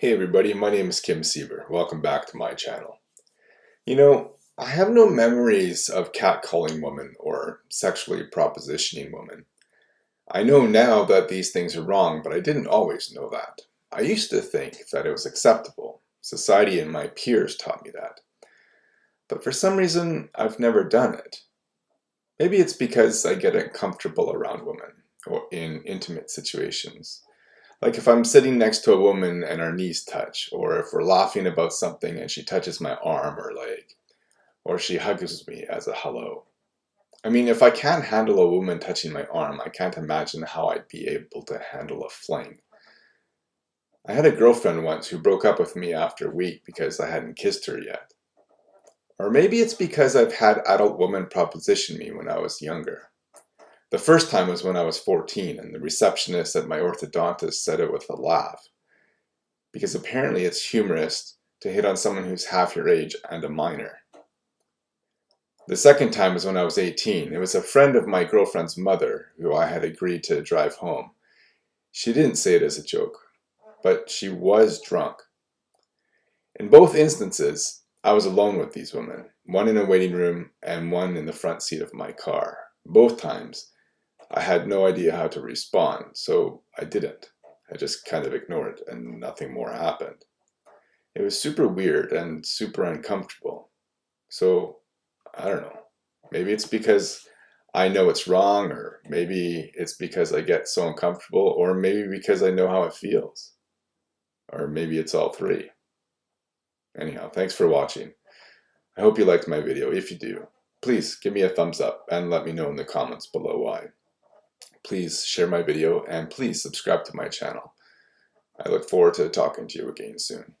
Hey everybody, my name is Kim Siever. Welcome back to my channel. You know, I have no memories of catcalling women or sexually propositioning women. I know now that these things are wrong, but I didn't always know that. I used to think that it was acceptable. Society and my peers taught me that. But for some reason, I've never done it. Maybe it's because I get uncomfortable around women or in intimate situations. Like if I'm sitting next to a woman and our knees touch, or if we're laughing about something and she touches my arm or leg, or she hugs me as a hello. I mean, if I can't handle a woman touching my arm, I can't imagine how I'd be able to handle a fling. I had a girlfriend once who broke up with me after a week because I hadn't kissed her yet. Or maybe it's because I've had adult women proposition me when I was younger. The first time was when I was 14 and the receptionist at my orthodontist said it with a laugh. Because apparently it's humorous to hit on someone who's half your age and a minor. The second time was when I was 18. It was a friend of my girlfriend's mother who I had agreed to drive home. She didn't say it as a joke, but she was drunk. In both instances, I was alone with these women, one in a waiting room and one in the front seat of my car. Both times, I had no idea how to respond, so I didn't. I just kind of ignored it and nothing more happened. It was super weird and super uncomfortable. So, I don't know. Maybe it's because I know it's wrong, or maybe it's because I get so uncomfortable, or maybe because I know how it feels. Or maybe it's all three. Anyhow, thanks for watching. I hope you liked my video. If you do, please give me a thumbs up and let me know in the comments below why. Please share my video and please subscribe to my channel. I look forward to talking to you again soon.